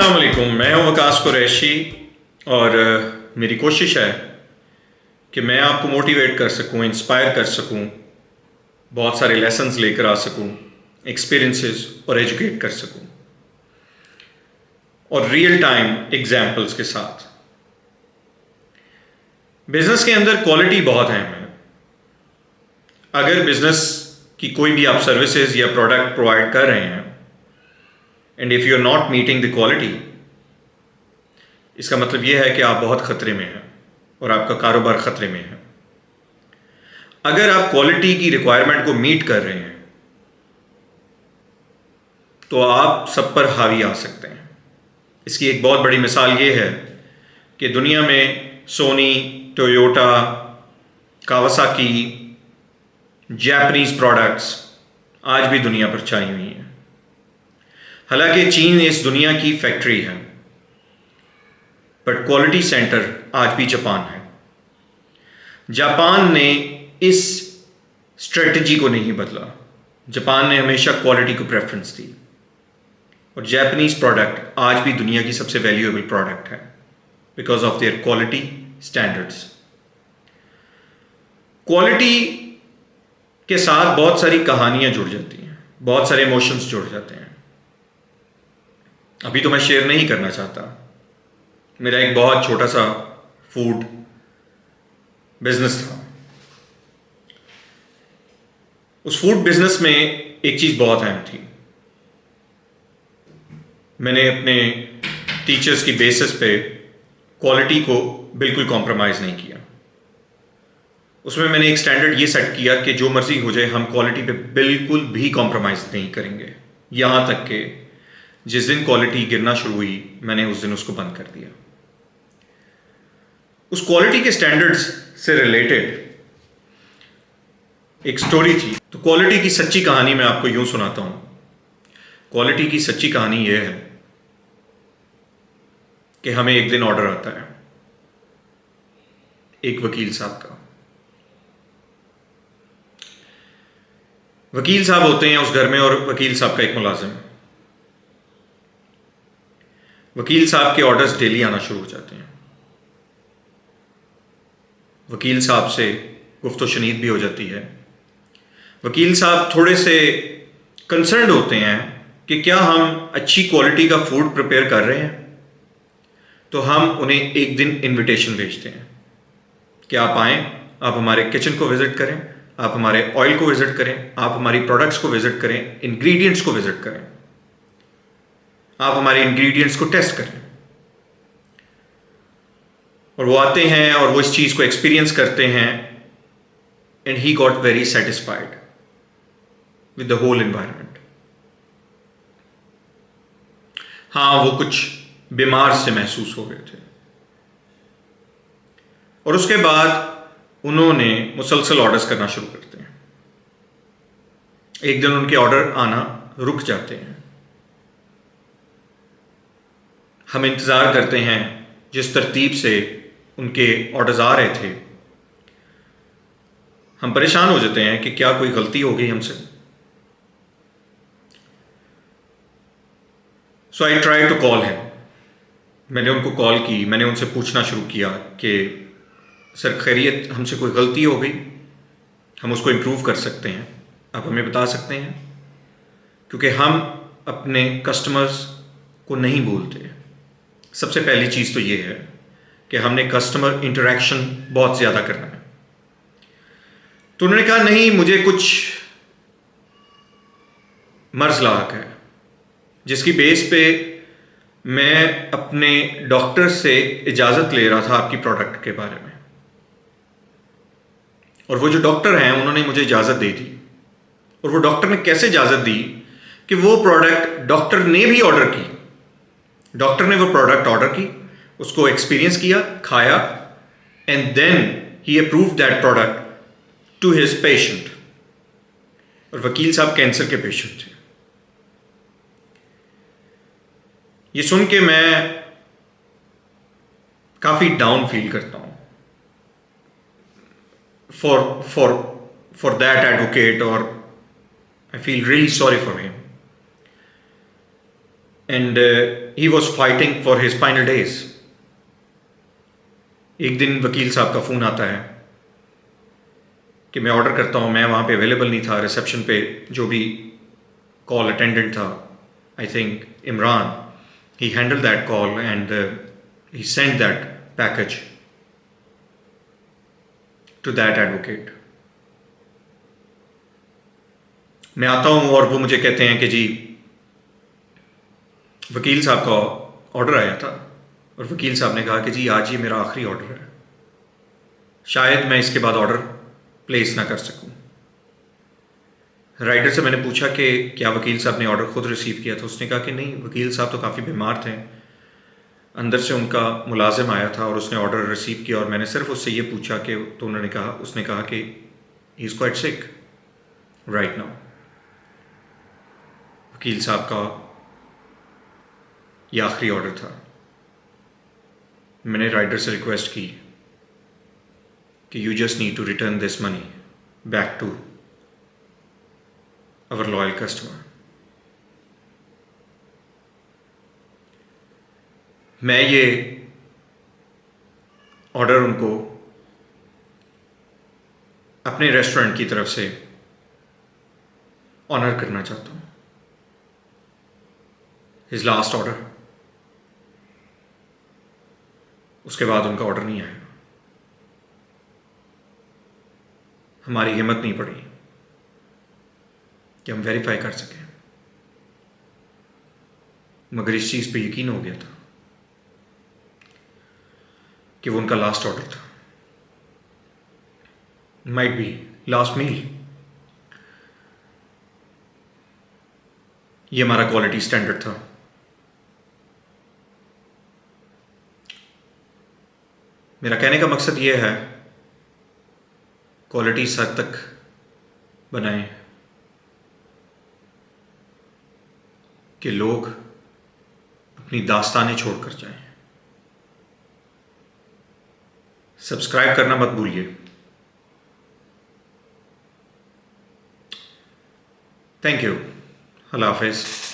السلام علیکم۔ میں ہوں وکاس قریشی اور میری کوشش ہے کہ میں آپ کو موٹیویٹ کر سکوں انسپائر کر سکوں، بہت سارے لیسنز لے کر آ سکوں ایکسپیرئنسز اور ایجوکیٹ کر سکوں۔ اور ریئل ٹائم ایگزامپلس کے ساتھ۔ بزنس کے اندر کوالٹی بہت اہم ہے۔ اگر بزنس کی کوئی بھی آپ سروسز یا پروڈکٹ پرووائڈ کر رہے ہیں and if you are not meeting the quality اس کا مطلب یہ ہے کہ آپ بہت خطرے میں ہیں اور آپ کا کاروبار خطرے میں ہے۔ اگر آپ کوالٹی کی ریکوائرمنٹ کو میٹ کر رہے ہیں، تو آپ سب پر حاوی آ سکتے ہیں۔ اس کی ایک بہت بڑی مثال یہ ہے کہ دنیا میں Sony, Toyota Kawasaki Japanese products آج بھی دنیا پر چھائی ہوئی ہیں۔ حالانکہ چین اس دنیا کی فیکٹری ہے۔ بٹ کوالٹی سینٹر آج بھی جاپان ہے۔ جاپان نے اس اسٹریٹجی کو نہیں بدلا۔ جاپان نے ہمیشہ کوالٹی کو پریفرنس دی۔ اور جیپنیز پروڈکٹ آج بھی دنیا کی سب سے ویلیویبل پروڈکٹ ہے۔ Because of their quality standards quality کے ساتھ بہت ساری کہانیاں جڑ جاتی ہیں۔ بہت سارے ایموشنس جڑ جاتے ہیں۔ ابھی تو میں شیئر نہیں کرنا چاہتا۔ میرا ایک بہت چھوٹا سا فوڈ بزنس تھا۔ اس فوڈ بزنس میں ایک چیز بہت اہم تھی۔ میں نے اپنے ٹیچرس کی بیسس پہ کوالٹی کو بالکل کمپرومائز نہیں کیا۔ اس میں میں نے ایک اسٹینڈرڈ یہ سیٹ کیا کہ جو مرضی ہو جائے، ہم کوالٹی پہ بالکل بھی کمپرومائز نہیں کریں گے۔ یہاں تک کہ جس دن کوالٹی گرنا شروع ہوئی، میں نے اس دن اس کو بند کر دیا۔ اس کوالٹی کے اسٹینڈرڈس سے ریلیٹڈ ایک سٹوری تھی۔ تو کوالٹی کی سچی کہانی میں آپ کو یوں سناتا ہوں۔ کوالٹی کی سچی کہانی یہ ہے کہ ہمیں ایک دن آرڈر آتا ہے۔ ایک وکیل صاحب کا۔ وکیل صاحب ہوتے ہیں اس گھر میں اور وکیل صاحب کا ایک ملازم۔ وکیل صاحب کے آرڈرز ڈیلی آنا شروع ہو جاتے ہیں۔ وکیل صاحب سے گفت و شنید بھی ہو جاتی ہے۔ وکیل صاحب تھوڑے سے کنسرنڈ ہوتے ہیں کہ کیا ہم اچھی کوالٹی کا فوڈ پریپیئر کر رہے ہیں۔ تو ہم انہیں ایک دن انویٹیشن بھیجتے ہیں۔ کہ آپ آئیں، آپ ہمارے کچن کو وزٹ کریں، آپ ہمارے آئل کو وزٹ کریں، آپ ہماری پروڈکٹس کو وزٹ کریں انگریڈینٹس کو وزٹ کریں۔ آپ ہمارے انگریڈینٹس کو ٹیسٹ کریں اور وہ آتے ہیں اور وہ اس چیز کو ایکسپیرئنس کرتے ہیں۔ And he got very satisfied with the whole environment ہاں وہ کچھ بیمار سے محسوس ہو گئے تھے۔ اور اس کے بعد انہوں نے مسلسل آرڈرس کرنا شروع کرتے ہیں۔ ایک دن ان کے آرڈر آنا رک جاتے ہیں۔ ہم انتظار کرتے ہیں جس ترتیب سے ان کے آڈرز آ رہے تھے۔ ہم پریشان ہو جاتے ہیں کہ کیا کوئی غلطی ہو گئی ہم سے۔ سو آئی ٹرائی ٹو کال ہے میں نے ان کو کال کی۔ میں نے ان سے پوچھنا شروع کیا کہ، سر خیریت ہم سے کوئی غلطی ہو گئی؟ ہم اس کو امپروو کر سکتے ہیں۔ آپ ہمیں بتا سکتے ہیں؟ کیونکہ ہم اپنے کسٹمرز کو نہیں بولتے۔ سب سے پہلی چیز تو یہ ہے کہ ہم نے کسٹمر انٹریکشن بہت زیادہ کرنا ہے۔ تو انہوں نے کہا، نہیں، مجھے کچھ مرض لاحق ہے۔ جس کی بیس پہ میں اپنے ڈاکٹر سے اجازت لے رہا تھا آپ کی پروڈکٹ کے بارے میں۔ اور وہ جو ڈاکٹر ہیں، انہوں نے مجھے اجازت دے دی۔ اور وہ ڈاکٹر نے کیسے اجازت دی کہ وہ پروڈکٹ ڈاکٹر نے بھی آرڈر کی؟ ڈاکٹر نے وہ پروڈکٹ آرڈر کی، اس کو ایکسپیرئنس کیا، کھایا and then he approve that product to his patient اور وکیل صاحب کینسر کے پیشنٹ تھے۔ یہ سن کے میں کافی ڈاؤن فیل کرتا ہوں۔ For for for that advocate اور I feel really sorry for him and he was fighting for his final days ایک دن وکیل صاحب کا فون آتا ہے کہ میں آرڈر کرتا ہوں، میں وہاں پہ اویلیبل نہیں تھا ریسیپشن پہ جو بھی کال اٹینڈنٹ تھا I think Imran he handle that call and he send that package to that advocate میں آتا ہوں اور وہ مجھے کہتے ہیں کہ جی وکیل صاحب کا آڈر آیا تھا اور وکیل صاحب نے کہا کہ جی آج یہ میرا آخری آڈر ہے۔ شاید میں اس کے بعد آڈر پلیس نہ کر سکوں۔ رائڈر سے میں نے پوچھا کہ کیا وکیل صاحب نے آڈر خود ریسیو کیا تھا؟ اس نے کہا کہ نہیں، وکیل صاحب تو کافی بیمار تھے۔ اندر سے ان کا ملازم آیا تھا اور اس نے آڈر ریسیو کیا اور میں نے صرف اس سے یہ پوچھا کہ تو انہوں نے کہا، اس نے کہا کہ he is quite sick right now وکیل صاحب کا یہ آخری آڈر تھا۔ میں نے رائڈر سے ریکویسٹ کی کہ you just need to return this money back to our loyal customer. میں یہ آڈر ان کو اپنے ریسٹورینٹ کی طرف سے آنر کرنا چاہتا ہوں۔ ہز لاسٹ آڈر اس کے بعد ان کا آڈر نہیں آیا۔ ہماری ہمت نہیں پڑی کہ ہم ویریفائی کر سکیں۔ مگر اس چیز پہ یقین ہو گیا تھا کہ وہ ان کا لاسٹ آڈر تھا۔ مائٹ بی لاسٹ میل یہ ہمارا کوالٹی اسٹینڈرڈ تھا۔ میرا کہنے کا مقصد یہ ہے کوالٹی اس حد تک بنائیں کہ لوگ اپنی داستانیں چھوڑ کر جائیں۔ سبسکرائب کرنا مت بھولیے۔ تھینک یو اللہ حافظ۔